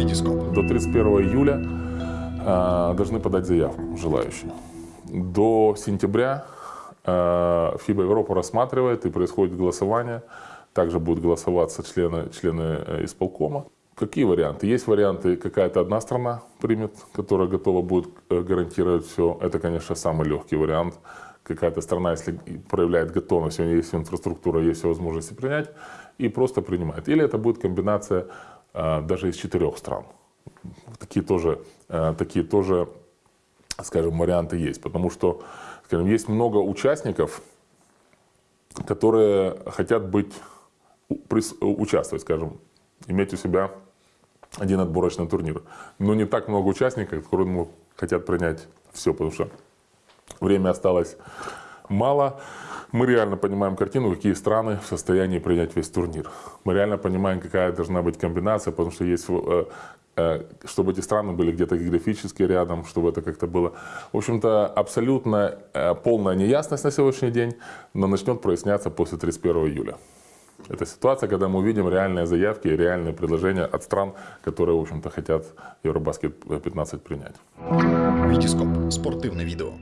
Витископ. До 31 июля э, должны подать заявку желающие. До сентября э, ФИБА Европа рассматривает и происходит голосование. Также будут голосоваться члены, члены э, исполкома. Какие варианты? Есть варианты, какая-то одна страна примет, которая готова будет э, гарантировать все. Это, конечно, самый легкий вариант. Какая-то страна, если проявляет готовность, у нее есть инфраструктура, есть все возможности принять, и просто принимает. Или это будет комбинация даже из четырех стран. Такие тоже, э, такие тоже, скажем, варианты есть. Потому что, скажем, есть много участников, которые хотят быть, участвовать, скажем, иметь у себя один отборочный турнир. Но не так много участников, которые хотят принять все, потому что время осталось мало. Мы реально понимаем картину, какие страны в состоянии принять весь турнир. Мы реально понимаем, какая должна быть комбинация, потому что есть э, э, чтобы эти страны были где-то географически рядом, чтобы это как-то было. В общем-то, абсолютно э, полная неясность на сегодняшний день, но начнет проясняться после 31 июля. Это ситуация, когда мы увидим реальные заявки и реальные предложения от стран, которые, в общем-то, хотят Евробаскет 15 принять. Витископ. Спортивное видео.